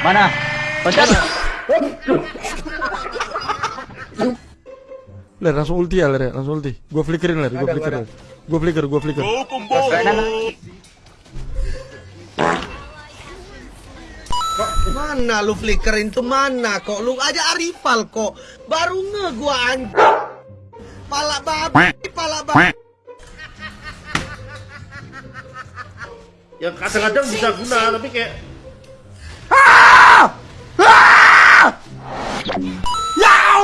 Mana? Pencet. Ler langsung ulti ya Ler ya, langsung ulti. Gua flickerin Ler, gua flicker. Ler. Gua flicker, gua flicker. Mana lu flickerin tuh mana kok? Lu aja Arifal kok. Baru nge gua anjing. Pala babi, pala babi. Ya kadang-kadang bisa guna tapi kayak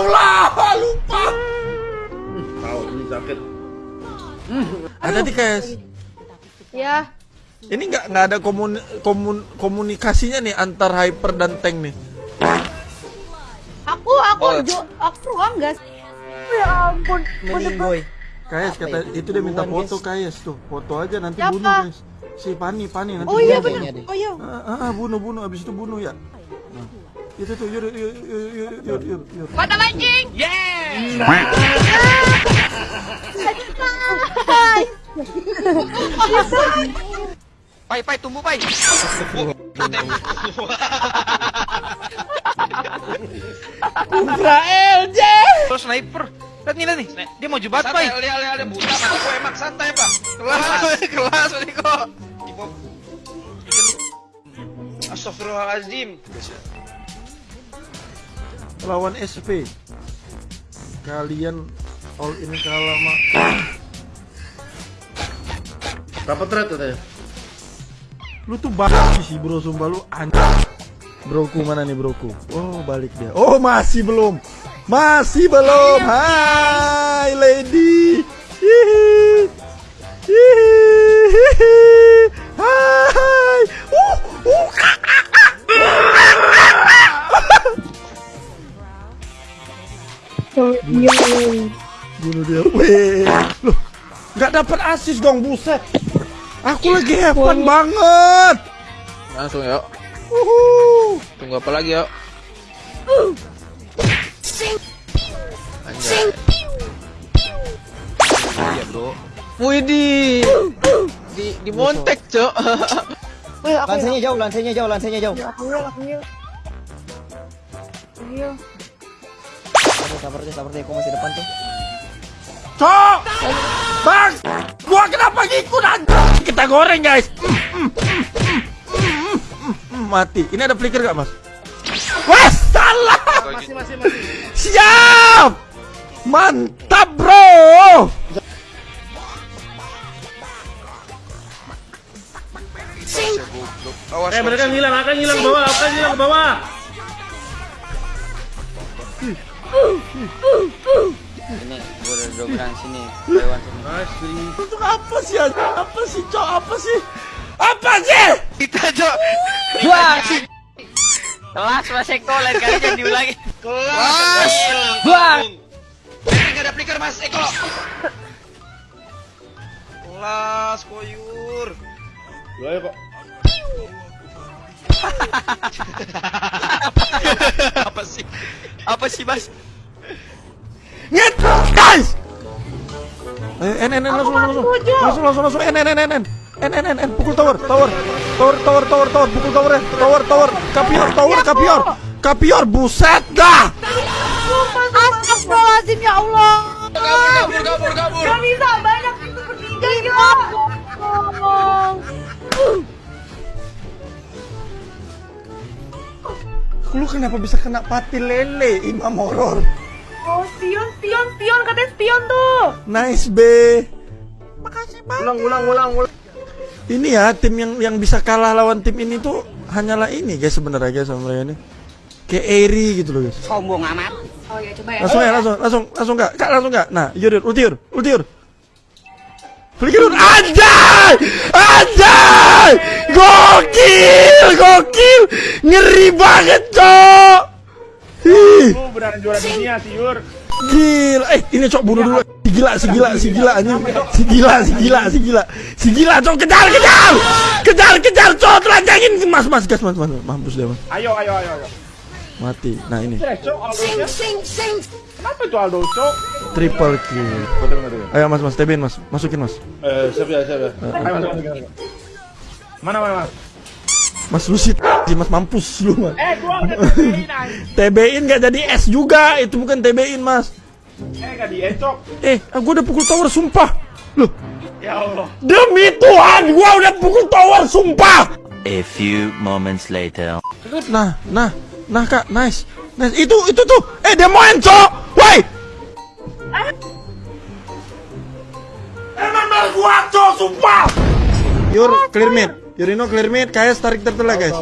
Allah, lupa. tahu ini sakit. Ada di KS. Ya, Ini nggak nggak ada komun, komun, komunikasinya nih antar hyper dan tank nih. aku aku jo, aku ruang gas. Ya ampun, Mending boy. KS kata itu dia minta foto KS tuh, foto aja nanti Siapa? bunuh KS. Si Pani Pani nanti Oh iya bunuh. benar. Oh iya. Ah, ah, ah, bunuh bunuh abis itu bunuh ya. Nah, itu tuh yur yur yur yur yur yur yur. Mata mancing. Pai, pai, tumbuh, pai. Israel je. Terus sniper. Lihat nih, lihat nih. Dia mau jebat, pai. Santai, lihat, lihat, buta, mata gue emak santai, Pak. Kelas, kelas, Niko. Astagfirullahaladzim. Lawan SP. Kalian all in kalah mak. Berapa thread katanya? Lu tuh basi sih bro, sumpah lu anjing. Broku mana nih broku? Oh balik dia. Oh masih belum, masih belum. Hai nggak dapat asis dong buset. Aku lagi have fun banget. Langsung yuk. Uhuh. Tunggu apa lagi yuk? Anjay. Iya, bro. Widih. Di di montek, Cok. Wih, aku Lansenya jauh, lansenya jauh, lansenya jauh. ya, aku ya, aku ya. Iya. Sabar, sabar deh, sabar deh. Aku masih depan tuh. Cok! Bang! Gua kenapa ngikut anjing? Kita goreng guys. Mati. Ini ada flicker gak mas? Wah salah! Masih masih masih. Siap! Mantap bro! Awas, Eh mereka ngilang, akan ngilang bawah, akan ngilang ke bawah. Ini gua udah sini. Lewat sini. Untuk apa sih? Apa sih cok? Apa sih? Apa sih? Kita, Cok. Wah. Kelas Mas Eko lain kali jangan diulangi. Kelas. Wah. Eh, nggak ada flicker, Mas Eko. Kelas, koyur. Lu ayo kok. Apa sih? Apa sih, Mas? Nyet! Guys! Eh, N, N, N, langsung, langsung, langsung, langsung, langsung, N, N, N, N, N, N, N, N, N, pukul tower, tower, tower, tower, tower, tower, pukul tower, ya, tower, tower, kapior, tower, kapior, kapior, buset dah! Astagfirullahaladzim ya Allah. Kabur, kabur, kabur. Gak bisa banyak itu bertiga gila. Tolong. Lu kenapa bisa kena pati lele, Imam Horor? Oh, spion, spion, spion, katanya spion tuh. Nice, B. Makasih banget. Ulang, ulang, ulang, ulang. Ini ya, tim yang yang bisa kalah lawan tim ini tuh hanyalah ini guys sebenarnya guys sama mereka ini. Kayak Eri gitu loh guys. Sombong amat. Oh ya, coba ya. Langsung ya, langsung, langsung, langsung enggak, kak langsung enggak. Nah, yur, yur, ulti yur, ulti yur. Flicker yur, anjay, anjay, gokil, gokil, ngeri banget cok. Lu beneran juara dunia sih, Yur. gila, eh ini cok bunuh dulu. Si gila, si gila, si gila anjing. Si gila, si gila, si gila. Si gila cok kejar, kejar. Kejar, kejar cok, telanjangin. Mas, mas, gas, mas, mas. Mampus dia, mas. Ayo, ayo, ayo, ayo. Mati. Nah, ini Eh, Cok, Aldo Kenapa itu Aldo, Cok? triple kill. Ayo mas, mas, TBin mas, masukin mas. Eh, siap ya, siap ya. Ayo, masuk, masuk, masuk. Mana, mana, mas? Mas lu sih mas mampus lu mas. Eh gua udah TB-in nggak jadi S juga, itu bukan TB-in mas. Eh, gak diecok. Eh, ah, gua udah pukul tower sumpah. Loh, Ya Allah. demi Tuhan gua udah pukul tower sumpah. A few moments later. Nah, nah, nah kak, nice, nice. Itu, itu tuh, eh demoin cok, woi. Emang mal gua cok, sumpah. Yur, clear mid. Yurino clear mid, KS tarik tertela guys.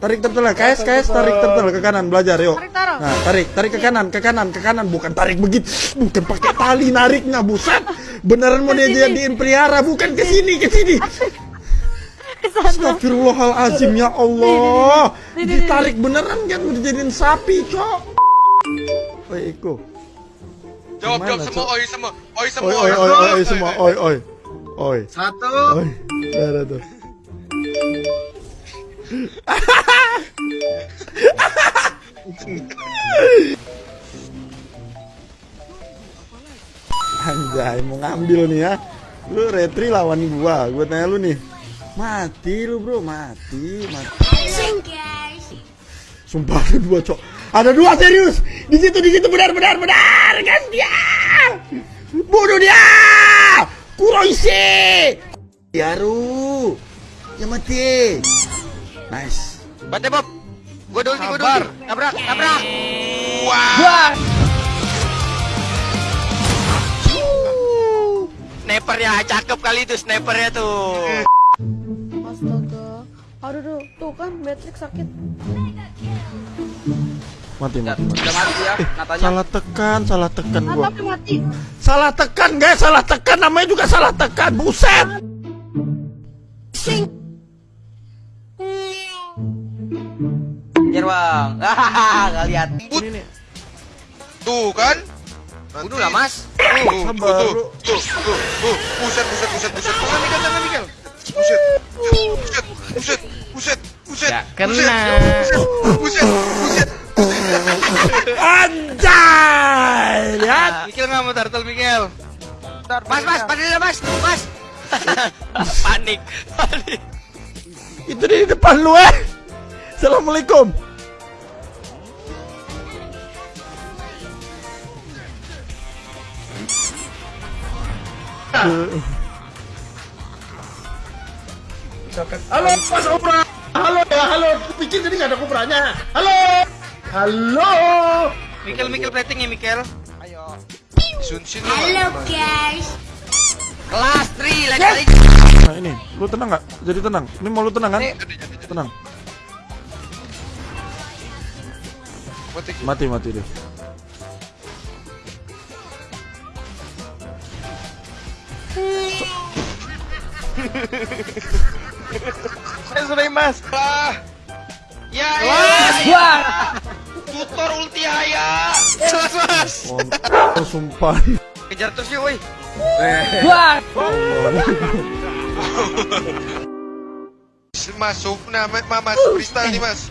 Tarik tertela, KS, KS tarik tertela ke kanan, belajar yuk. Nah, tarik, tarik ke kanan, ke kanan, ke kanan, bukan tarik begitu, bukan pakai tali nariknya, buset. Beneran mau dia jadiin pelihara, bukan ke sini, ke sini. Astagfirullahalazim ya Allah. Ditarik beneran kan udah jadiin sapi, Cok. Oi, Iko. Jawab, jawab semua, Cok? oi semua. Oi semua. Oi, oi, oi, oi, semua. Oi, oi. Oi. Satu. Oi. Ada tuh. Anjay, mau ngambil nih ya. Lu retri lawan gua. Gua tanya lu nih. Mati lu, Bro. Mati, mati. Sumpah ada dua, Cok. Ada dua serius. Di situ, di situ benar benar benar. Kan dia. Bunuh dia. Kuroise. Yaru. Ya mati. Nice. Bate Bob. Gua dulu, gua dulu. Tabrak, tabrak. Snipernya cakep kali itu snipernya tuh. Astaga. Aduh, duh. tuh kan Matrix sakit. Mati, mati, mati. Udah mati ya, katanya. Salah tekan, salah tekan gua. tapi mati. Salah tekan, guys. Salah tekan. Namanya juga salah tekan. Buset. Anjir bang. Hahaha, nggak lihat. Tuh kan? Bunuh lah mas. Tuh, tuh, bro. tuh, tuh, tuh, buset, buset, buset, buset. Jangan Miguel, jangan Miguel. Buset, buset, buset, buset, buset. Gak kena. Buset, buset, buset. Anjay. Lihat. Miguel nggak mau turtle Miguel. Mas, mas, padahal mas, mas. panik, panik. Itu di depan lu, eh. Assalamualaikum. Halo, Mas Opra. Halo ya, halo. Kupikir jadi nggak ada kupranya. Halo. Halo. Mikel, Mikel plating ya Mikel. Sunsin Halo guys. Kelas 3, lain kali. Nah ini, lu tenang nggak? Jadi tenang. Ini mau lu tenang kan? Tenang. Mati. Mati mati deh. Saya sudah mas. Ah. Ya, ya. Tutor ulti haya. Mas, mas. Oh, sumpah. Kejar terus yuk, woi. Masuk nama mas kristal nih mas.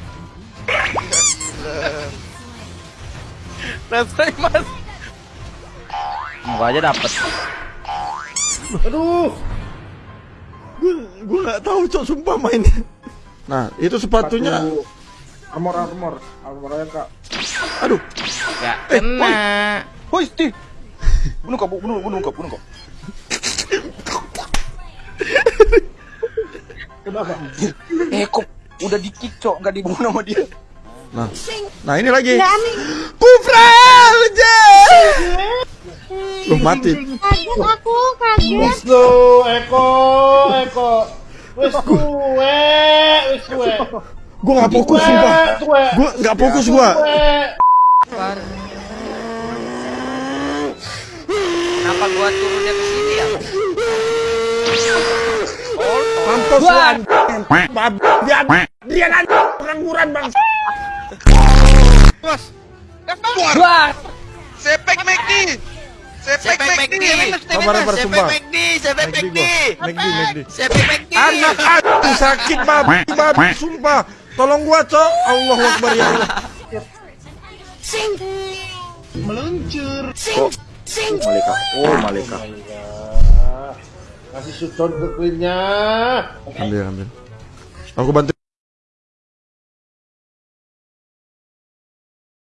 Rasain mas. Gua aja dapet. Aduh. Gue gue nggak tahu cok sumpah mainnya. Nah itu sepatunya. Armor, armor. Armornya kak. Aduh. Gak kena. Woi, Steve. Bunuh kau, bunuh, bunuh kau, bunuh kau. Kenapa? Eh, kok udah di kick, cok, nggak dibunuh sama dia. Nah, nah ini lagi. Kufral je. Loh mati. Kaget aku, kaget. Wes lo, Eko, Eko. Wes kue, wes kue. Gue nggak fokus sumpah. Gue nggak fokus gue. Kenapa gua turunnya ke sini ya? Mampus lu anjing. Dia dia nanti pengangguran bang. Mas. Keluar. Sepek McD. Sepek McD. Sepek sumpah. McD, sepek McD. McD. Anak aku sakit babi babi sumpah. Tolong gua cok. Allahu Akbar ya Allah. Meluncur. Malika. Oh, Malika. Kasih sudon ke cleannya. Ambil ambil. Aku bantu.